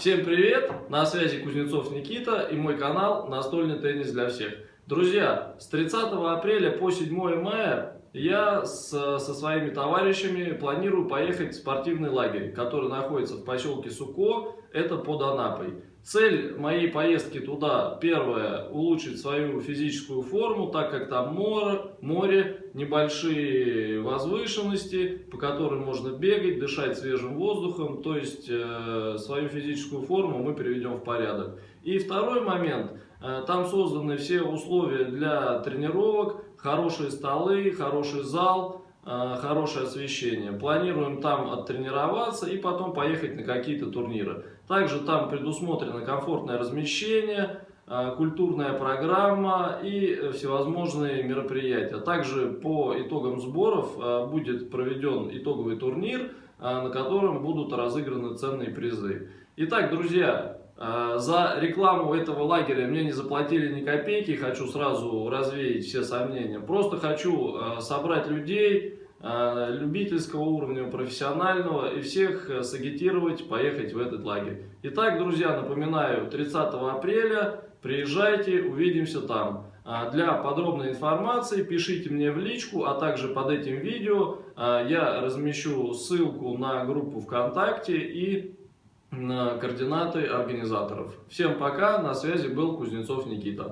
Всем привет! На связи Кузнецов Никита и мой канал Настольный теннис для всех. Друзья, с 30 апреля по 7 мая я с, со своими товарищами планирую поехать в спортивный лагерь, который находится в поселке Суко, это под Анапой. Цель моей поездки туда, первое, улучшить свою физическую форму, так как там море, море, небольшие возвышенности, по которым можно бегать, дышать свежим воздухом, то есть э, свою физическую форму мы приведем в порядок. И второй момент, там созданы все условия для тренировок, хорошие столы, хороший зал, э, хорошее освещение. Планируем там оттренироваться и потом поехать на какие-то турниры. Также там предусмотрено комфортное размещение, э, культурная программа и всевозможные мероприятия. Также по итогам сборов э, будет проведен итоговый турнир, на котором будут разыграны ценные призы. Итак, друзья, за рекламу этого лагеря мне не заплатили ни копейки, хочу сразу развеять все сомнения. Просто хочу собрать людей, Э, любительского уровня, профессионального и всех э, сагитировать поехать в этот лагерь. Итак, друзья, напоминаю, 30 апреля приезжайте, увидимся там. А для подробной информации пишите мне в личку, а также под этим видео я размещу ссылку на группу ВКонтакте и координаты организаторов. Всем пока, на связи был Кузнецов Никита.